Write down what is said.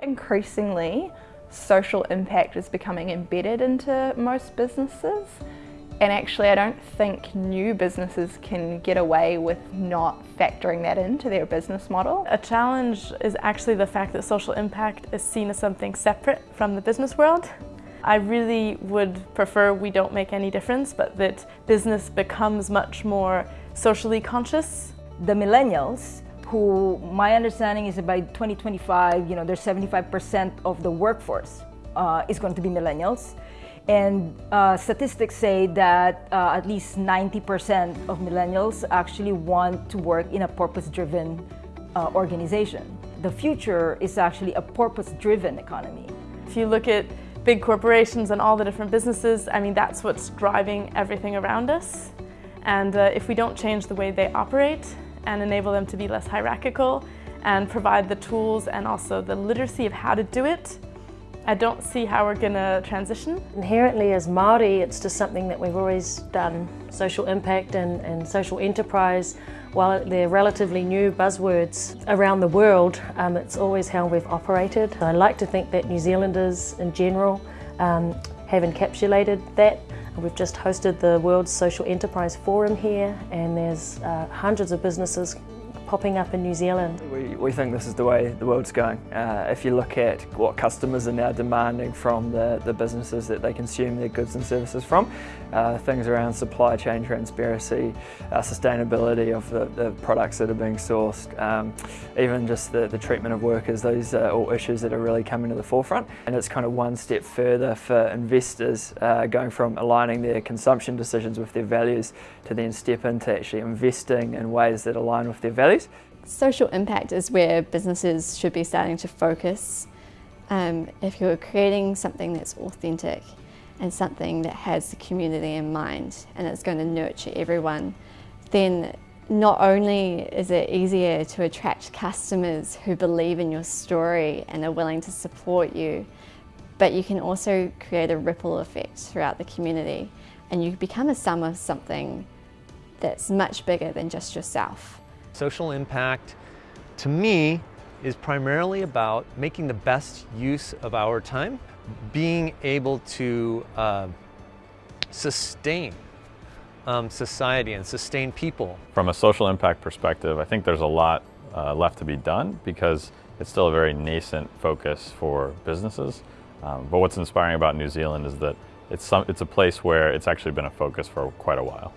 Increasingly, social impact is becoming embedded into most businesses and actually I don't think new businesses can get away with not factoring that into their business model. A challenge is actually the fact that social impact is seen as something separate from the business world. I really would prefer we don't make any difference, but that business becomes much more socially conscious. The millennials who my understanding is that by 2025, you know, there's 75% of the workforce uh, is going to be millennials. And uh, statistics say that uh, at least 90% of millennials actually want to work in a purpose-driven uh, organization. The future is actually a purpose-driven economy. If you look at big corporations and all the different businesses, I mean, that's what's driving everything around us. And uh, if we don't change the way they operate, and enable them to be less hierarchical and provide the tools and also the literacy of how to do it. I don't see how we're going to transition. Inherently as Māori, it's just something that we've always done. Social impact and, and social enterprise, while they're relatively new buzzwords around the world, um, it's always how we've operated. I like to think that New Zealanders in general um, have encapsulated that We've just hosted the World Social Enterprise Forum here and there's uh, hundreds of businesses popping up in New Zealand. We, we think this is the way the world's going. Uh, if you look at what customers are now demanding from the, the businesses that they consume their goods and services from, uh, things around supply chain transparency, uh, sustainability of the, the, products that are being sourced, um, even just the, the treatment of workers, those are all issues that are really coming to the forefront. And it's kind of one step further for investors uh, going from aligning their consumption decisions with their values to then step into actually investing in ways that align with their values Social impact is where businesses should be starting to focus. Um, if you're creating something that's authentic and something that has the community in mind and it's going to nurture everyone, then not only is it easier to attract customers who believe in your story and are willing to support you, but you can also create a ripple effect throughout the community and you become a sum of something that's much bigger than just yourself. Social impact, to me, is primarily about making the best use of our time, being able to uh, sustain um, society and sustain people. From a social impact perspective, I think there's a lot uh, left to be done because it's still a very nascent focus for businesses. Um, but what's inspiring about New Zealand is that it's, some, it's a place where it's actually been a focus for quite a while.